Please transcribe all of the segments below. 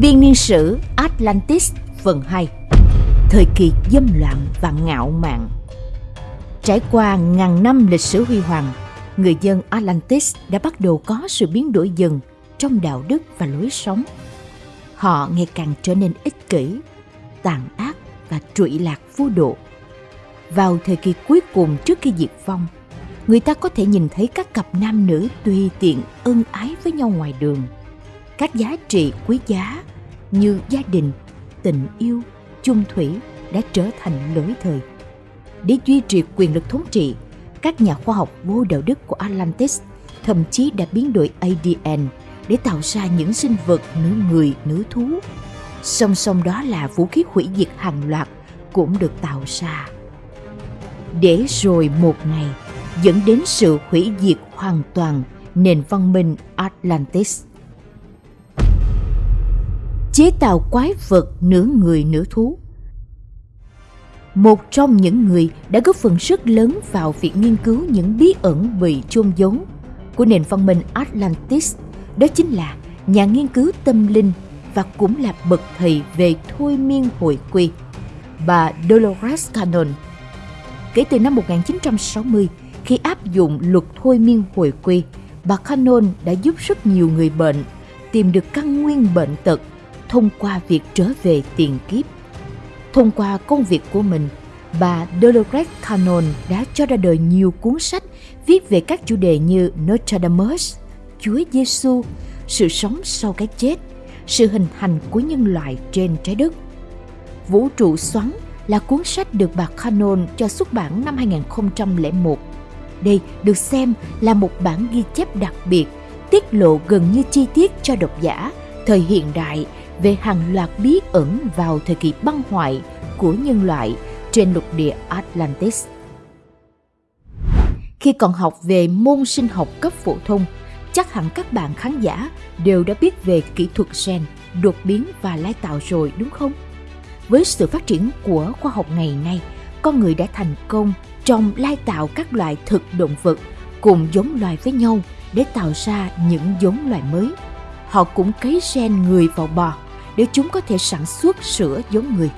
Biên niên sử Atlantis phần 2 Thời kỳ dâm loạn và ngạo mạn Trải qua ngàn năm lịch sử huy hoàng, người dân Atlantis đã bắt đầu có sự biến đổi dần trong đạo đức và lối sống. Họ ngày càng trở nên ích kỷ, tàn ác và trụy lạc vô độ. Vào thời kỳ cuối cùng trước khi diệt vong, người ta có thể nhìn thấy các cặp nam nữ tùy tiện ân ái với nhau ngoài đường. Các giá trị quý giá như gia đình, tình yêu, chung thủy đã trở thành lỗi thời. Để duy trì quyền lực thống trị, các nhà khoa học vô đạo đức của Atlantis thậm chí đã biến đổi ADN để tạo ra những sinh vật nữ người nữ thú. Song song đó là vũ khí hủy diệt hàng loạt cũng được tạo ra. Để rồi một ngày dẫn đến sự hủy diệt hoàn toàn nền văn minh Atlantis. Chế tạo quái vật nửa người nửa thú một trong những người đã góp phần rất lớn vào việc nghiên cứu những bí ẩn bị chôn giấu của nền văn minh Atlantis, đó chính là nhà nghiên cứu tâm linh và cũng là bậc thầy về thôi miên hồi quy, bà Dolores Cannon. Kể từ năm 1960, khi áp dụng luật thôi miên hồi quy, bà Cannon đã giúp rất nhiều người bệnh tìm được căn nguyên bệnh tật thông qua việc trở về tiền kiếp. Thông qua công việc của mình, bà Dolores Cannon đã cho ra đời nhiều cuốn sách viết về các chủ đề như Notre Dame, Chúa Giêsu, sự sống sau cái chết, sự hình thành của nhân loại trên trái đất. Vũ trụ xoắn là cuốn sách được bà Cannon cho xuất bản năm 2001. Đây được xem là một bản ghi chép đặc biệt, tiết lộ gần như chi tiết cho độc giả thời hiện đại về hàng loạt bí ẩn vào thời kỳ băng hoại của nhân loại trên lục địa Atlantis. Khi còn học về môn sinh học cấp phổ thông, chắc hẳn các bạn khán giả đều đã biết về kỹ thuật gen, đột biến và lai tạo rồi đúng không? Với sự phát triển của khoa học ngày nay, con người đã thành công trong lai tạo các loại thực động vật cùng giống loài với nhau để tạo ra những giống loài mới. Họ cũng cấy gen người vào bò để chúng có thể sản xuất sữa giống người.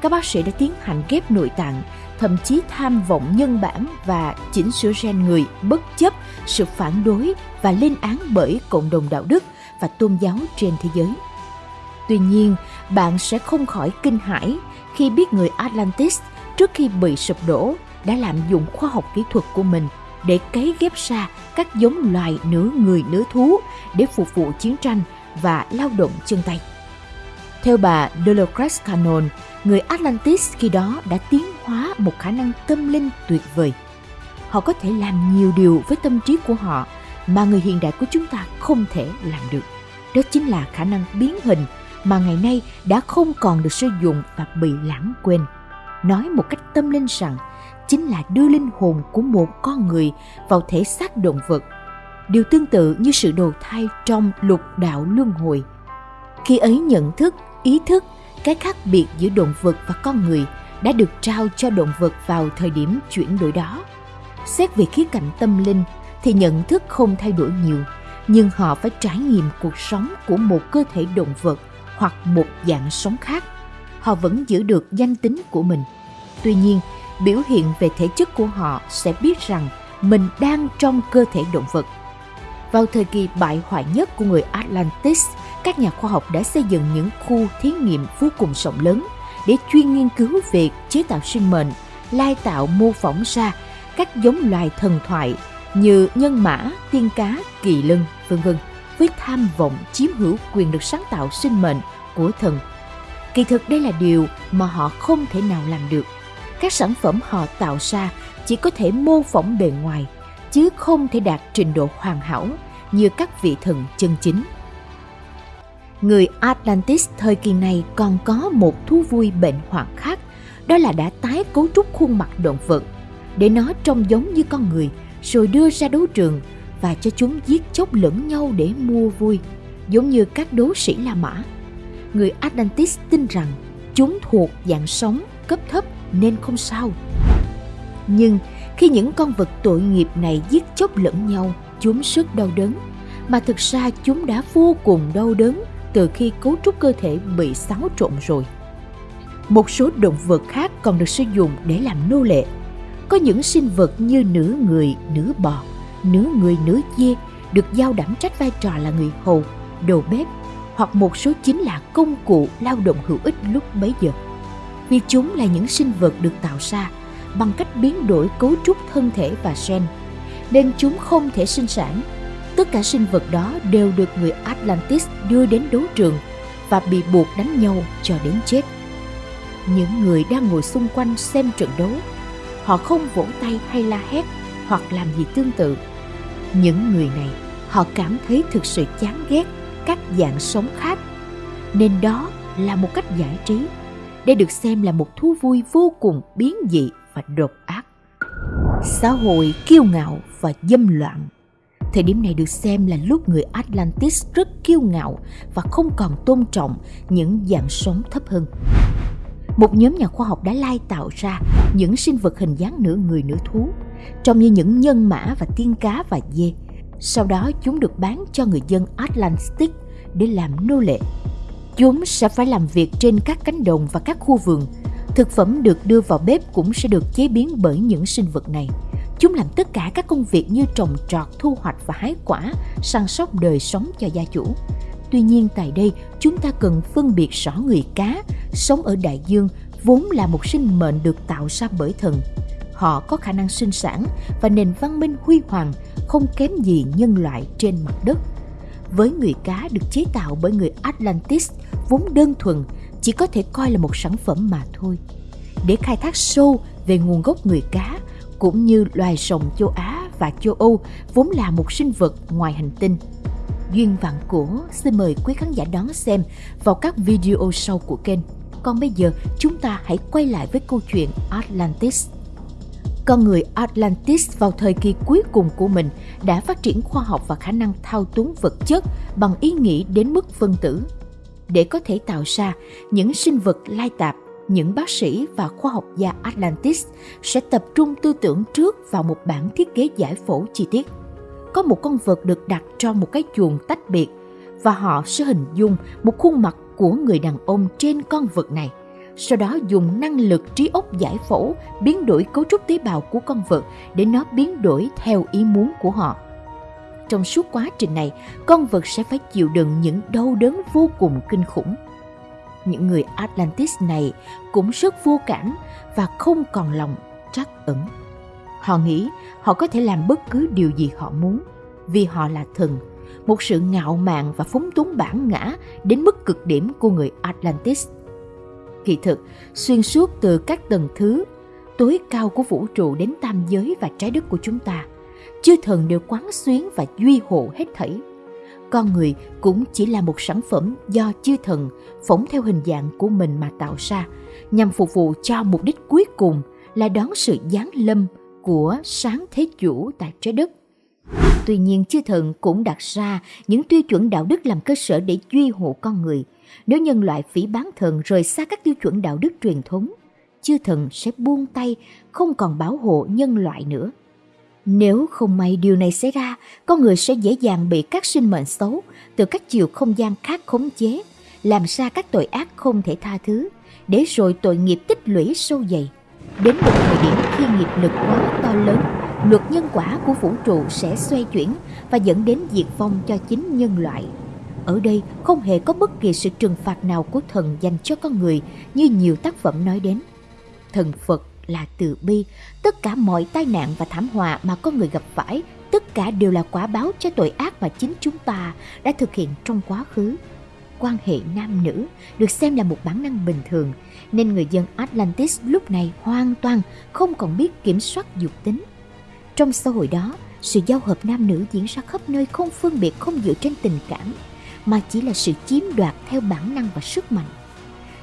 Các bác sĩ đã tiến hành ghép nội tạng, thậm chí tham vọng nhân bản và chỉnh sửa gen người bất chấp sự phản đối và lên án bởi cộng đồng đạo đức và tôn giáo trên thế giới. Tuy nhiên, bạn sẽ không khỏi kinh hãi khi biết người Atlantis trước khi bị sụp đổ đã lạm dụng khoa học kỹ thuật của mình để cấy ghép ra các giống loài nửa người nửa thú để phục vụ chiến tranh và lao động chân tay. Theo bà Dolores Cannon, người Atlantis khi đó đã tiến hóa một khả năng tâm linh tuyệt vời. Họ có thể làm nhiều điều với tâm trí của họ mà người hiện đại của chúng ta không thể làm được. Đó chính là khả năng biến hình mà ngày nay đã không còn được sử dụng và bị lãng quên. Nói một cách tâm linh rằng chính là đưa linh hồn của một con người vào thể xác động vật. Điều tương tự như sự đầu thai trong lục đạo luân hồi. Khi ấy nhận thức, ý thức, cái khác biệt giữa động vật và con người đã được trao cho động vật vào thời điểm chuyển đổi đó. Xét về khía cạnh tâm linh thì nhận thức không thay đổi nhiều, nhưng họ phải trải nghiệm cuộc sống của một cơ thể động vật hoặc một dạng sống khác. Họ vẫn giữ được danh tính của mình. Tuy nhiên, biểu hiện về thể chất của họ sẽ biết rằng mình đang trong cơ thể động vật. Vào thời kỳ bại hoại nhất của người Atlantis, các nhà khoa học đã xây dựng những khu thí nghiệm vô cùng rộng lớn để chuyên nghiên cứu về chế tạo sinh mệnh, lai tạo mô phỏng ra các giống loài thần thoại như nhân mã, tiên cá, kỳ lân, vân vân với tham vọng chiếm hữu quyền lực sáng tạo sinh mệnh của thần. Kỳ thực đây là điều mà họ không thể nào làm được. Các sản phẩm họ tạo ra chỉ có thể mô phỏng bề ngoài, chứ không thể đạt trình độ hoàn hảo như các vị thần chân chính. Người Atlantis thời kỳ này còn có một thú vui bệnh hoạn khác, đó là đã tái cấu trúc khuôn mặt động vật để nó trông giống như con người, rồi đưa ra đấu trường và cho chúng giết chóc lẫn nhau để mua vui, giống như các đấu sĩ La Mã. Người Atlantis tin rằng chúng thuộc dạng sống cấp thấp nên không sao. Nhưng khi những con vật tội nghiệp này giết chóc lẫn nhau, chúng rất đau đớn, mà thực ra chúng đã vô cùng đau đớn từ khi cấu trúc cơ thể bị xáo trộn rồi. Một số động vật khác còn được sử dụng để làm nô lệ. Có những sinh vật như nửa người, nửa bò, nửa người, nửa dê được giao đảm trách vai trò là người hầu, đầu bếp hoặc một số chính là công cụ lao động hữu ích lúc bấy giờ. Vì chúng là những sinh vật được tạo ra bằng cách biến đổi cấu trúc thân thể và gen, nên chúng không thể sinh sản. Tất cả sinh vật đó đều được người Atlantis đưa đến đấu trường và bị buộc đánh nhau cho đến chết. Những người đang ngồi xung quanh xem trận đấu, họ không vỗ tay hay la hét hoặc làm gì tương tự. Những người này, họ cảm thấy thực sự chán ghét các dạng sống khác, nên đó là một cách giải trí. Đây được xem là một thú vui vô cùng biến dị và độc ác. Xã hội kiêu ngạo và dâm loạn Thời điểm này được xem là lúc người Atlantis rất kiêu ngạo và không còn tôn trọng những dạng sống thấp hơn. Một nhóm nhà khoa học đã lai tạo ra những sinh vật hình dáng nửa người nửa thú, trông như những nhân mã và tiên cá và dê. Sau đó chúng được bán cho người dân Atlantis để làm nô lệ. Chúng sẽ phải làm việc trên các cánh đồng và các khu vườn. Thực phẩm được đưa vào bếp cũng sẽ được chế biến bởi những sinh vật này. Chúng làm tất cả các công việc như trồng trọt, thu hoạch và hái quả, săn sóc đời sống cho gia chủ. Tuy nhiên tại đây, chúng ta cần phân biệt rõ người cá sống ở đại dương vốn là một sinh mệnh được tạo ra bởi thần. Họ có khả năng sinh sản và nền văn minh huy hoàng không kém gì nhân loại trên mặt đất. Với người cá được chế tạo bởi người Atlantis vốn đơn thuần chỉ có thể coi là một sản phẩm mà thôi. Để khai thác sâu về nguồn gốc người cá cũng như loài rồng châu Á và châu Âu vốn là một sinh vật ngoài hành tinh. Duyên vạn cổ xin mời quý khán giả đón xem vào các video sau của kênh. Còn bây giờ, chúng ta hãy quay lại với câu chuyện Atlantis. Con người Atlantis vào thời kỳ cuối cùng của mình đã phát triển khoa học và khả năng thao túng vật chất bằng ý nghĩ đến mức phân tử. Để có thể tạo ra những sinh vật lai tạp những bác sĩ và khoa học gia Atlantis sẽ tập trung tư tưởng trước vào một bản thiết kế giải phẫu chi tiết. Có một con vật được đặt trong một cái chuồng tách biệt và họ sẽ hình dung một khuôn mặt của người đàn ông trên con vật này. Sau đó dùng năng lực trí óc giải phẫu biến đổi cấu trúc tế bào của con vật để nó biến đổi theo ý muốn của họ. Trong suốt quá trình này, con vật sẽ phải chịu đựng những đau đớn vô cùng kinh khủng những người Atlantis này cũng rất vô cảm và không còn lòng trắc ẩn. Họ nghĩ họ có thể làm bất cứ điều gì họ muốn vì họ là thần, một sự ngạo mạn và phóng túng bản ngã đến mức cực điểm của người Atlantis. Kỳ thực, xuyên suốt từ các tầng thứ tối cao của vũ trụ đến tam giới và trái đất của chúng ta, chư thần đều quán xuyến và duy hộ hết thảy con người cũng chỉ là một sản phẩm do chư thần phóng theo hình dạng của mình mà tạo ra nhằm phục vụ cho mục đích cuối cùng là đón sự giáng lâm của sáng thế chủ tại trái đất. Tuy nhiên chư thần cũng đặt ra những tiêu chuẩn đạo đức làm cơ sở để duy hộ con người. Nếu nhân loại phỉ bán thần rời xa các tiêu chuẩn đạo đức truyền thống, chư thần sẽ buông tay không còn bảo hộ nhân loại nữa. Nếu không may điều này xảy ra, con người sẽ dễ dàng bị các sinh mệnh xấu từ các chiều không gian khác khống chế, làm ra các tội ác không thể tha thứ, để rồi tội nghiệp tích lũy sâu dày. Đến một thời điểm khi nghiệp lực quá to lớn, luật nhân quả của vũ trụ sẽ xoay chuyển và dẫn đến diệt vong cho chính nhân loại. Ở đây không hề có bất kỳ sự trừng phạt nào của thần dành cho con người như nhiều tác phẩm nói đến. Thần Phật là từ bi. Tất cả mọi tai nạn và thảm họa mà con người gặp phải, tất cả đều là quả báo cho tội ác mà chính chúng ta đã thực hiện trong quá khứ. Quan hệ nam nữ được xem là một bản năng bình thường, nên người dân Atlantis lúc này hoàn toàn không còn biết kiểm soát dục tính. Trong xã hội đó, sự giao hợp nam nữ diễn ra khắp nơi không phân biệt không dựa trên tình cảm, mà chỉ là sự chiếm đoạt theo bản năng và sức mạnh.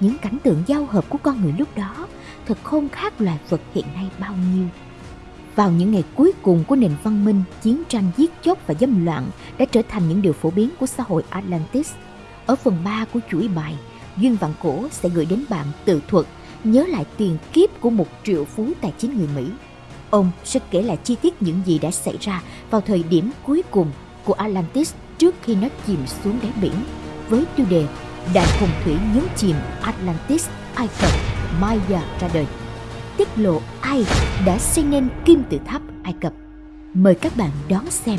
Những cảnh tượng giao hợp của con người lúc đó thật không khác loài vật hiện nay bao nhiêu. Vào những ngày cuối cùng của nền văn minh, chiến tranh giết chóc và dâm loạn đã trở thành những điều phổ biến của xã hội Atlantis. Ở phần 3 của chuỗi bài, Duyên Vạn Cổ sẽ gửi đến bạn tự thuật nhớ lại tiền kiếp của một triệu phú tài chính người Mỹ. Ông sẽ kể lại chi tiết những gì đã xảy ra vào thời điểm cuối cùng của Atlantis trước khi nó chìm xuống đáy biển với tiêu đề Đại hồng thủy nhấn chìm Atlantis, Ai Cập, Maya ra đời. Tiết lộ ai đã xây nên kim tự tháp Ai Cập. Mời các bạn đón xem.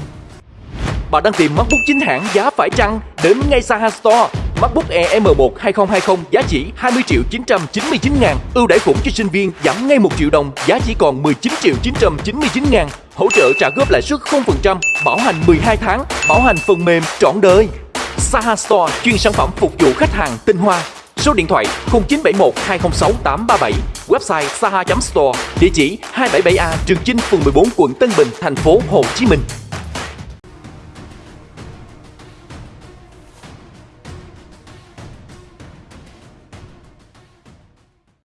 Bạn đang tìm MacBook chính hãng giá phải chăng? Đến ngay Saha Store. MacBook Air M1 2020 giá chỉ 20 triệu 999 ngàn. Ưu đãi khủng cho sinh viên giảm ngay 1 triệu đồng, giá chỉ còn 19 triệu 999 ngàn. Hỗ trợ trả góp lãi suất 0%, bảo hành 12 tháng, bảo hành phần mềm trọn đời. Saha Store chuyên sản phẩm phục vụ khách hàng tinh hoa. Số điện thoại 0971 206 837, website saha.store, địa chỉ 277A Trường Chinh, phường 14, quận Tân Bình, thành phố Hồ Chí Minh.